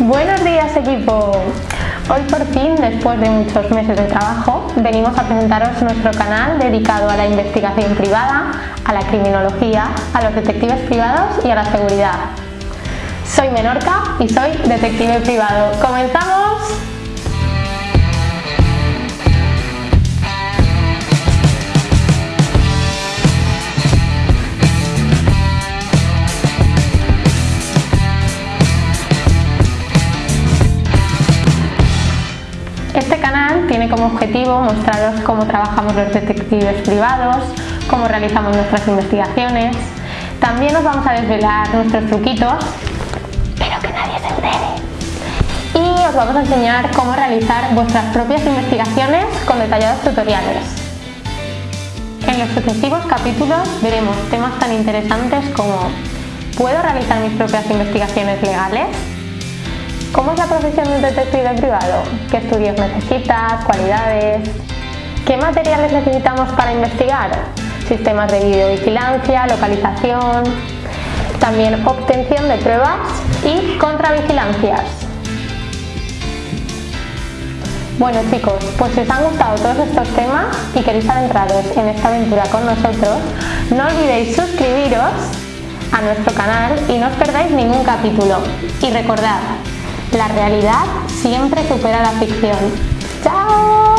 Buenos días equipo. Hoy por fin, después de muchos meses de trabajo, venimos a presentaros nuestro canal dedicado a la investigación privada, a la criminología, a los detectives privados y a la seguridad. Soy Menorca y soy detective privado. ¡Comenzamos! Este canal tiene como objetivo mostraros cómo trabajamos los detectives privados, cómo realizamos nuestras investigaciones. También os vamos a desvelar nuestros truquitos, pero que nadie se entere. Y os vamos a enseñar cómo realizar vuestras propias investigaciones con detallados tutoriales. En los sucesivos capítulos veremos temas tan interesantes como ¿Puedo realizar mis propias investigaciones legales? ¿Cómo es la profesión de un detective privado? ¿Qué estudios necesitas? ¿Cualidades? ¿Qué materiales necesitamos para investigar? Sistemas de videovigilancia, localización, también obtención de pruebas y contravigilancias. Bueno chicos, pues si os han gustado todos estos temas y queréis adentraros en esta aventura con nosotros, no olvidéis suscribiros a nuestro canal y no os perdáis ningún capítulo. Y recordad, la realidad siempre supera la ficción. ¡Chao!